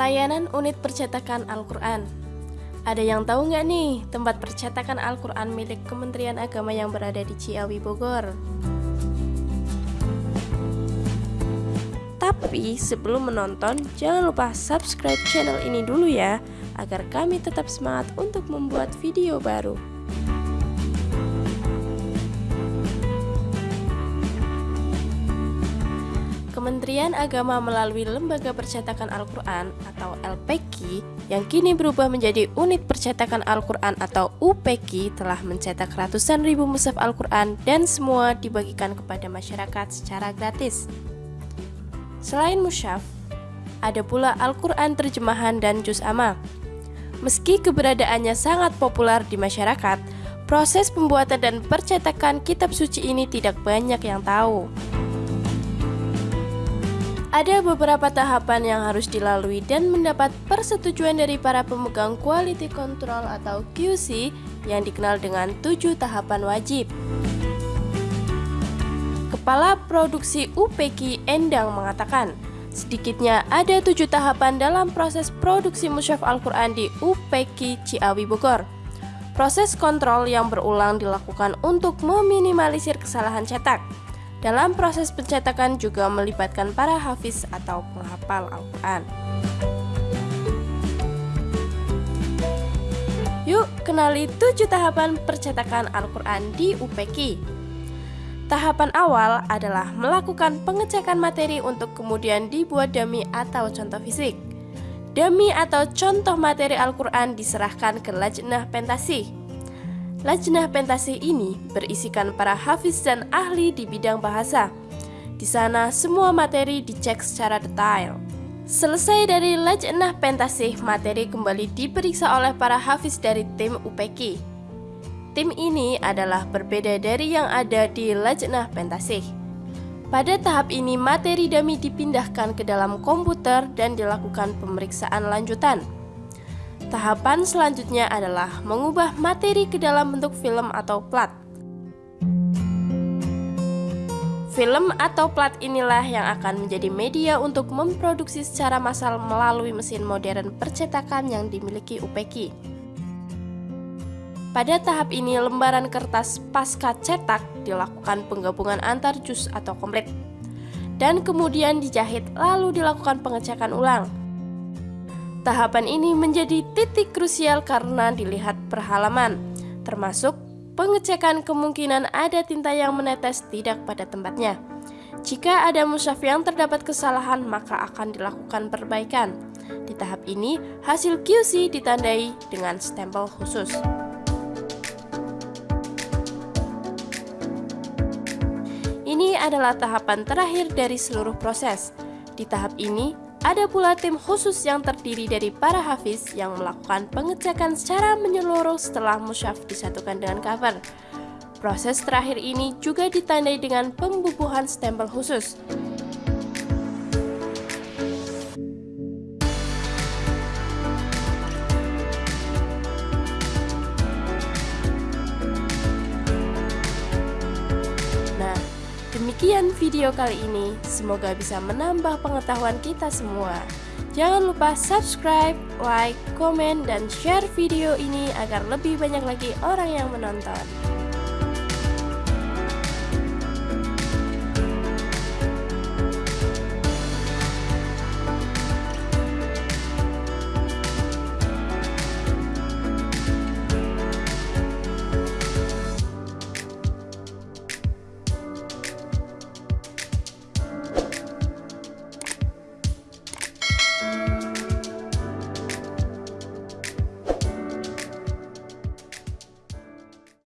Layanan unit percetakan Al-Quran Ada yang tahu nggak nih tempat percetakan Al-Quran milik Kementerian Agama yang berada di Ciawi, Bogor? Tapi sebelum menonton, jangan lupa subscribe channel ini dulu ya Agar kami tetap semangat untuk membuat video baru Kementerian Agama melalui Lembaga Percetakan Al-Quran atau LPK yang kini berubah menjadi Unit Percetakan Al-Quran atau UPK telah mencetak ratusan ribu mushaf Al-Quran dan semua dibagikan kepada masyarakat secara gratis. Selain mushaf, ada pula Al-Quran terjemahan dan juz amma. Meski keberadaannya sangat populer di masyarakat, proses pembuatan dan percetakan kitab suci ini tidak banyak yang tahu. Ada beberapa tahapan yang harus dilalui dan mendapat persetujuan dari para pemegang quality control atau QC yang dikenal dengan tujuh tahapan wajib. Kepala Produksi UPK Endang mengatakan, sedikitnya ada tujuh tahapan dalam proses produksi musyaf Al-Quran di UPK Ciawi Bogor. Proses kontrol yang berulang dilakukan untuk meminimalisir kesalahan cetak. Dalam proses pencetakan juga melibatkan para hafiz atau penghafal Al-Quran. Yuk kenali tujuh tahapan percetakan Al-Quran di UPK. Tahapan awal adalah melakukan pengecekan materi untuk kemudian dibuat dummy atau contoh fisik. Dummy atau contoh materi Al-Quran diserahkan ke Lajnah Pentasih Lajnah Pentasih ini berisikan para hafiz dan ahli di bidang bahasa. Di sana semua materi dicek secara detail. Selesai dari Lajnah Pentasih, materi kembali diperiksa oleh para hafiz dari tim UPK. Tim ini adalah berbeda dari yang ada di Lajnah Pentasih. Pada tahap ini, materi dami dipindahkan ke dalam komputer dan dilakukan pemeriksaan lanjutan. Tahapan selanjutnya adalah mengubah materi ke dalam bentuk film atau plat. Film atau plat inilah yang akan menjadi media untuk memproduksi secara massal melalui mesin modern percetakan yang dimiliki UPK. Pada tahap ini, lembaran kertas pasca cetak dilakukan penggabungan antar jus atau komplit, dan kemudian dijahit lalu dilakukan pengecekan ulang. Tahapan ini menjadi titik krusial karena dilihat perhalaman, termasuk pengecekan kemungkinan ada tinta yang menetes tidak pada tempatnya. Jika ada musyaf yang terdapat kesalahan, maka akan dilakukan perbaikan. Di tahap ini, hasil QC ditandai dengan stempel khusus. Ini adalah tahapan terakhir dari seluruh proses. Di tahap ini, ada pula tim khusus yang terdiri dari para hafiz yang melakukan pengecekan secara menyeluruh setelah musyaf disatukan dengan cover. Proses terakhir ini juga ditandai dengan pembubuhan stempel khusus. Demikian video kali ini, semoga bisa menambah pengetahuan kita semua. Jangan lupa subscribe, like, komen, dan share video ini agar lebih banyak lagi orang yang menonton.